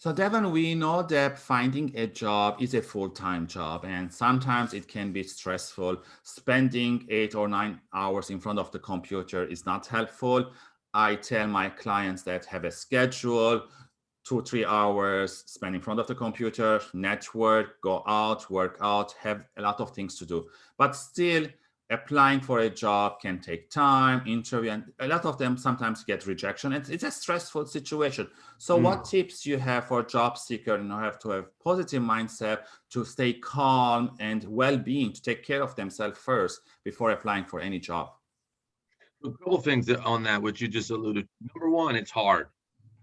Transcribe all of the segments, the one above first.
So Devon, we know that finding a job is a full-time job and sometimes it can be stressful. Spending eight or nine hours in front of the computer is not helpful. I tell my clients that have a schedule, two, three hours spend in front of the computer, network, go out, work out, have a lot of things to do. But still, applying for a job can take time, interview, and a lot of them sometimes get rejection. It's, it's a stressful situation. So mm. what tips you have for job seeker in order to have positive mindset, to stay calm and well-being, to take care of themselves first before applying for any job? A couple things on that, which you just alluded. to. Number one, it's hard.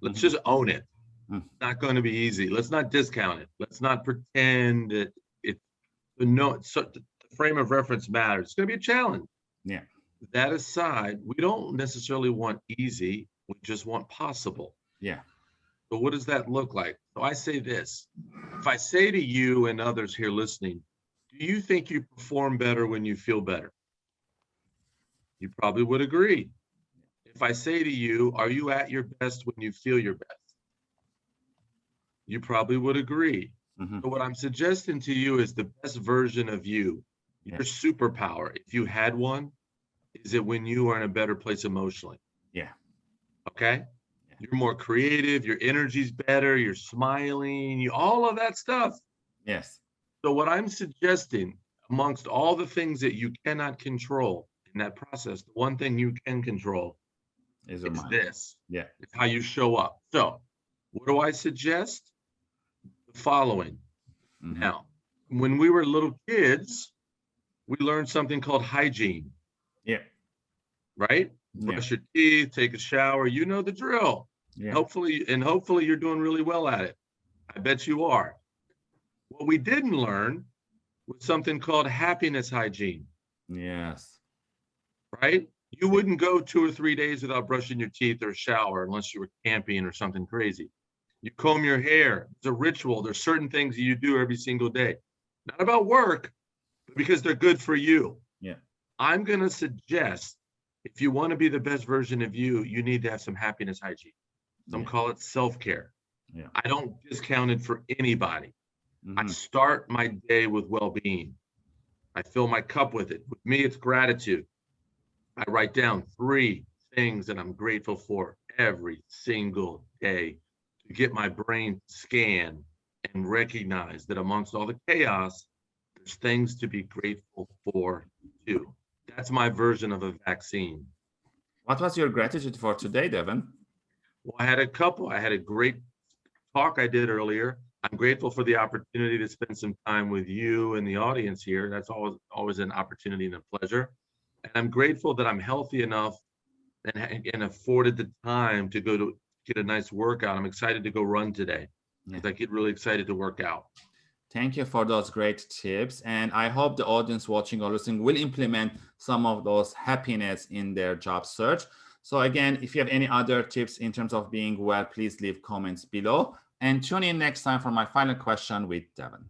Let's just own it. Mm. It's not going to be easy. Let's not discount it. Let's not pretend that it. No, so frame of reference matters. It's going to be a challenge. Yeah. That aside, we don't necessarily want easy. We just want possible. Yeah. So what does that look like? So I say this, if I say to you and others here listening, do you think you perform better when you feel better? You probably would agree. If I say to you, are you at your best when you feel your best? You probably would agree. Mm -hmm. So what I'm suggesting to you is the best version of you your superpower, if you had one, is it when you are in a better place emotionally? Yeah. Okay. Yeah. You're more creative, your energy's better, you're smiling, you all of that stuff. Yes. So what I'm suggesting amongst all the things that you cannot control in that process, the one thing you can control is, is this. Yeah. It's how you show up. So what do I suggest? The following. Mm -hmm. Now, when we were little kids, we learned something called hygiene. Yeah. Right? Yeah. Brush your teeth, take a shower. You know the drill. Yeah. Hopefully, and hopefully you're doing really well at it. I bet you are. What we didn't learn was something called happiness hygiene. Yes. Right? You wouldn't go two or three days without brushing your teeth or shower unless you were camping or something crazy. You comb your hair. It's a ritual. There's certain things that you do every single day. Not about work, because they're good for you. Yeah. I'm going to suggest if you want to be the best version of you, you need to have some happiness hygiene. Some yeah. call it self-care. Yeah. I don't discount it for anybody. Mm -hmm. I mm-hmm. start my day with well-being. I fill my cup with it. With me, it's gratitude. I write down three things that I'm grateful for every single day to get my brain scan and recognize that amongst all the chaos, there's things to be grateful for too. That's my version of a vaccine. What was your gratitude for today, Devon? Well, I had a couple. I had a great talk I did earlier. I'm grateful for the opportunity to spend some time with you and the audience here. That's always always an opportunity and a pleasure. And I'm grateful that I'm healthy enough and, and afforded the time to go to get a nice workout. I'm excited to go run today because yeah. I get really excited to work out. Thank you for those great tips. And I hope the audience watching or listening will implement some of those happiness in their job search. So again, if you have any other tips in terms of being well, please leave comments below and tune in next time for my final question with Devon.